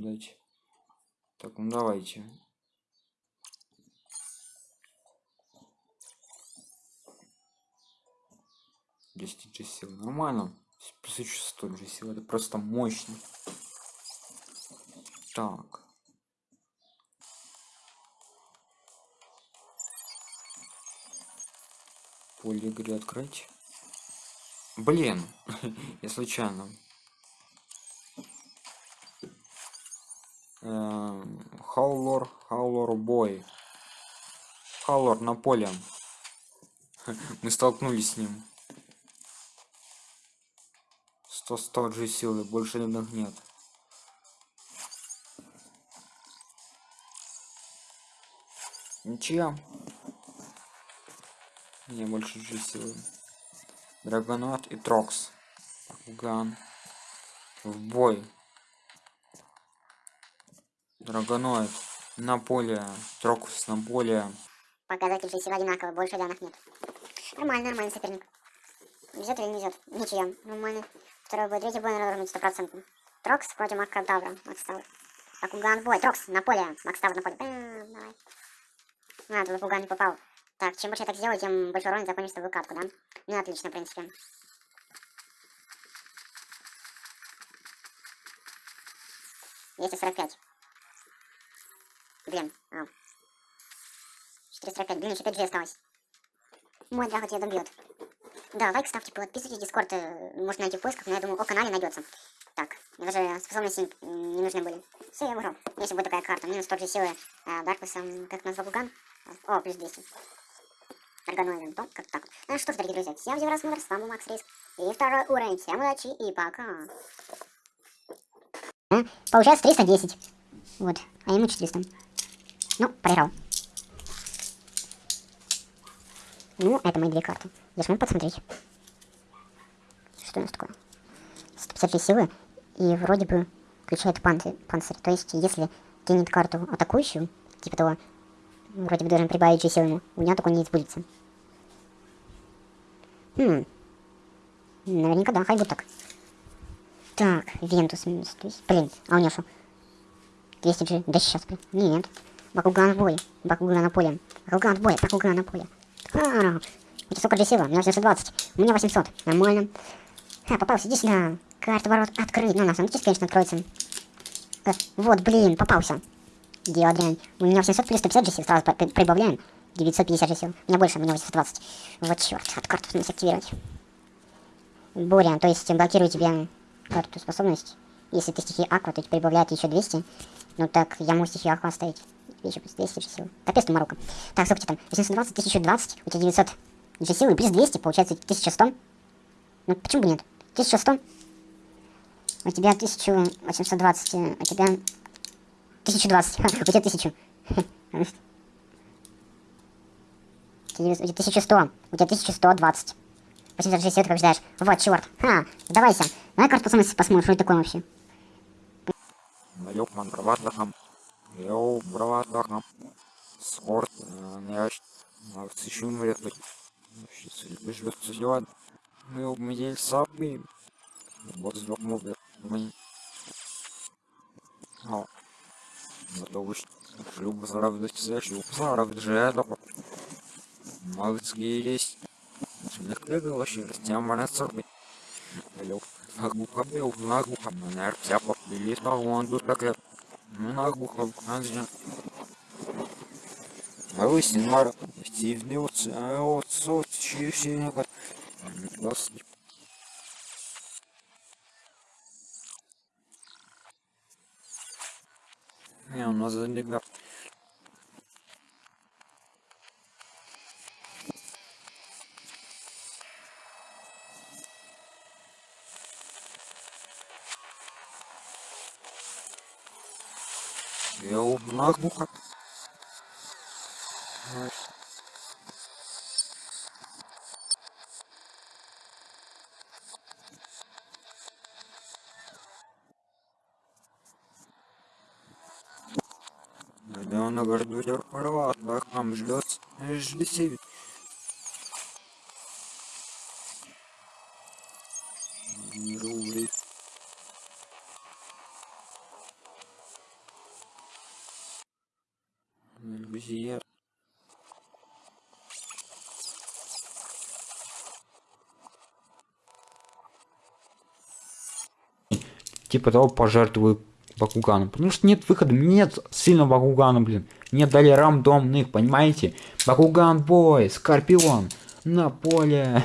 ждать. Так, ну давайте. Десять сил. Нормально. Плюс еще столь же сил. Это просто мощно. Так. Поле игры открыть. Блин, я случайно. Хаулор, Хаулор бой. Хаулор на поле. Мы столкнулись с ним. 100 100 же силы, больше иных нет. Ничья. Не больше же силы. Драгонот и Трокс. Ган. В бой. Драгоноид на поле. Трокс на поле. Показатель же сил одинаковый, больше данных нет. Нормально, нормальный соперник. Везет или не везет? Ничья. Нормально. Второй бой, третий бой, наверное, стопроцентно. Трокс против Маккадавра. Макстав. Акуган бой. Трокс на поле. Макстав на поле. Бэм, давай. А, тут Акуган не попал. Так, чем больше я так сделаю, тем больше урона закончится выкатку, да? Ну, отлично, в принципе. Двести сорок пять. Блин, а. 445, блин, еще 5 G осталось. Мой драго тебя добьет. Да, лайк ставьте, подписывайтесь, дискорд э, можно найти в поисках, но я думаю, о канале найдется. Так, мне даже способности не нужны были. Все, я выиграл. Если будет такая карта, минус тот же силы э, Дарквиса, как назвал Гуган. О, плюс 200. Органоидом, то как так. Ну что ж, дорогие друзья, всем за просмотр, с вами Макс Риск. И второй уровень, всем удачи и пока. Получается 310. Вот, а ему 400. Ну, проиграл. Ну, это мои две карты. Я смог посмотреть. Что у нас такое? 153 силы. И вроде бы включает панцирь. панцирь. То есть, если кинет карту атакующую, типа того, вроде бы должен прибавить же силы ему, у него такой не избудется. Хм. Наверняка да, хай будет так. Так, Вентус минус. Блин, а у него что? 200 G. Да сейчас, блин. Нет. Бакуган бой. Бакуган на поле. Бакуган бой. Бакуган на поле. А, у тебя сколько же сила? У меня 720. У меня 800. Нормально. А, попался. Иди сюда. Карта ворот открыть. Ну, на самом деле, конечно, откроется. Э, вот, блин, попался. Дело дрянь. У меня 800 плюс 150 же сил. Сразу прибавляем. 950 же сил. У меня больше, у меня 820. Вот черт, от карту надо активировать. Буря, то есть блокирую тебе карту способность. Если ты стихи Аква, то прибавляет еще 200. Ну так, я могу стихию Аква оставить. Еще плюс 200 же сил. Капец ты Марука. Так, сколько там? 820, 1020, у тебя 900 же силы, плюс 200, получается 1100. Ну, почему бы нет? 1100. У тебя 1820, у тебя 1020, у тебя 1000. У тебя 1100, у тебя 1120. 860 ты побеждаешь. Вот, черт. Ха, сдавайся. Давай карту посмотрим, что это такое вообще. Ёпман, браватахам. Йоу, браватахам. Спорт, мяч. Сыщу умрет. Бежит сезон. Мы умели сами. Вот сдох мобер. Мы. О. Готовы шлюб заравдать за шлюб. Заравдать же это. Малыцкие есть. Легко вообще растямана сорби. Лёг. Нагуха бил, нагуха. Манер цяпа. Билит на лонду так. Нагуха. Анжен. Малый синмар. Стивни отцы. А отцы. Отцы. Отцы. Отцы. Не, у нас залегал. Я нагуха. Да он гордует права, бахам ждет, жди. Рубли. Иллюзия. Типа того пожертвую Бакугану. Потому что нет выхода. Нет сильного Бакугана, блин. Мне дали рандомных, понимаете? Бакуган бой, Скорпион. На поле.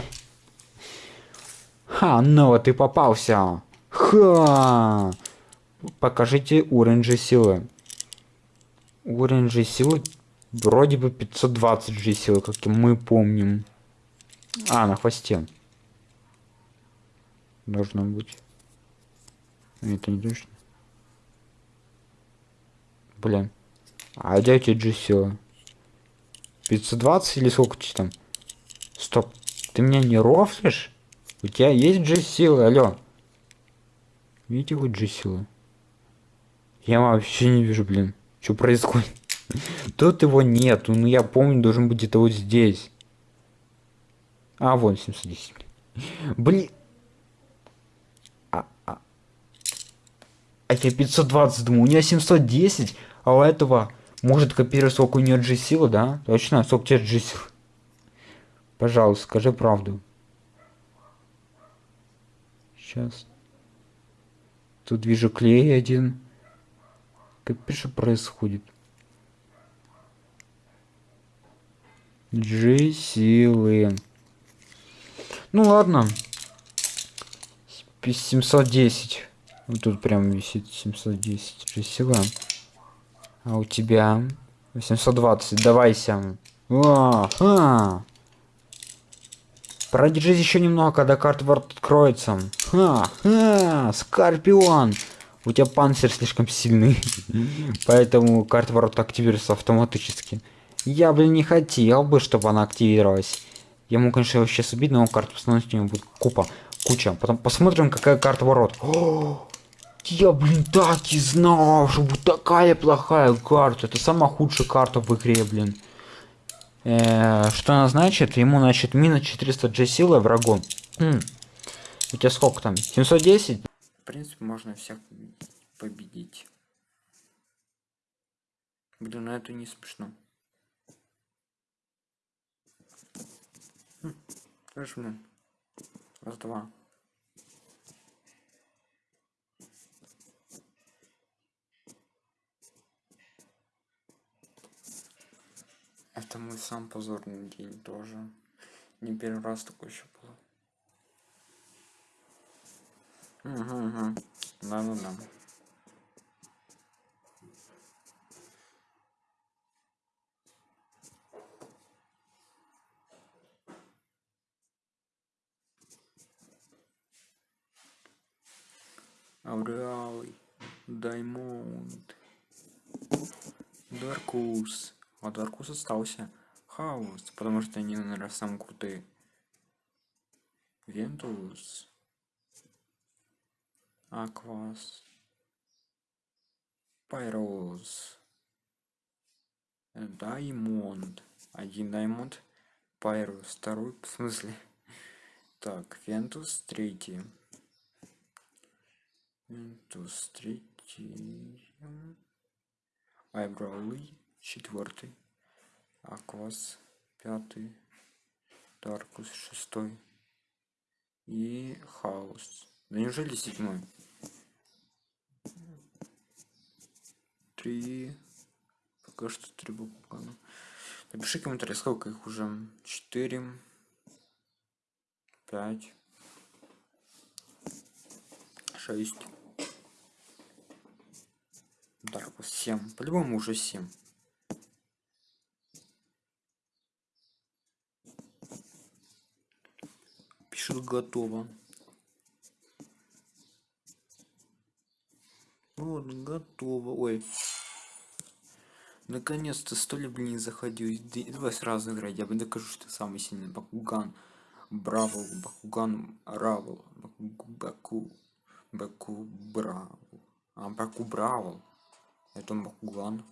Ха, ну ты попался. Ха. Покажите уровень же силы. Уровень же силы вроде бы 520 же силы, как мы помним. А, на хвосте. Должно быть. Это не точно. Блин. А где тебя G сила? 520 или сколько тебе там? Стоп. Ты меня не рофлишь? У тебя есть G силы, алло. Видите хоть G силы? Я вообще не вижу, блин. Что происходит? Тут его нету. Ну я помню, должен быть где-то вот здесь. А, вон 710. Блин. А, а. а я 520 думаю, у меня 710, а у этого может копировать сколько у нее G силы, да? Точно? Сколько у тебя G сил? Пожалуйста, скажи правду. Сейчас. Тут вижу клей один. Как что происходит? G силы. Ну ладно. 710. Вот тут прям висит 710 G сила. А у тебя 820. Давайся. О, а. Продержись еще немного, когда карта откроется. Ха, ха, Скорпион. У тебя панцирь слишком сильный. Поэтому карта ворот активируется автоматически. Я, блин, не хотел бы, чтобы она активировалась. Я могу, конечно, его сейчас убить, но карту посмотреть у него будет купа. Куча. Потом посмотрим, какая карта ворот. Я, блин, так и знал, что будет такая плохая карта. Это самая худшая карта в игре, блин. Э, что она значит? Ему, значит, минус 400 G силы врагу. Хм. У тебя сколько там? 710? Принципе, можно всех победить. Блин, ну это не смешно. Хм. Слышь, Раз, два. Это мой сам позорный день тоже. Не первый раз такой еще было. Угу, угу. Да, да, да. Ауреалый, Даймонд, Даркус. Вот Аркус остался. Хаос, потому что они, наверное, самые крутые. Вентус. Аквас. Пайроз. Даймонд. Один даймонд. Пайрус. Второй, в смысле? Так, Вентус третий. Вентус третий. Айбролый четвертый, Аквас пятый, Даркус шестой и Хаос. Да неужели седьмой? Три. Пока что три буквы. Напиши комментарий, сколько их уже. Четыре. Пять. Шесть. Даркус семь. По-любому уже семь. пишет готово вот готово. Ой. Наконец-то сто ли блин заходил. Давай сразу играть я бы докажу что ты самый сильный бакуган. Браво бакуган равл баку баку браво. А баку браво это бакуган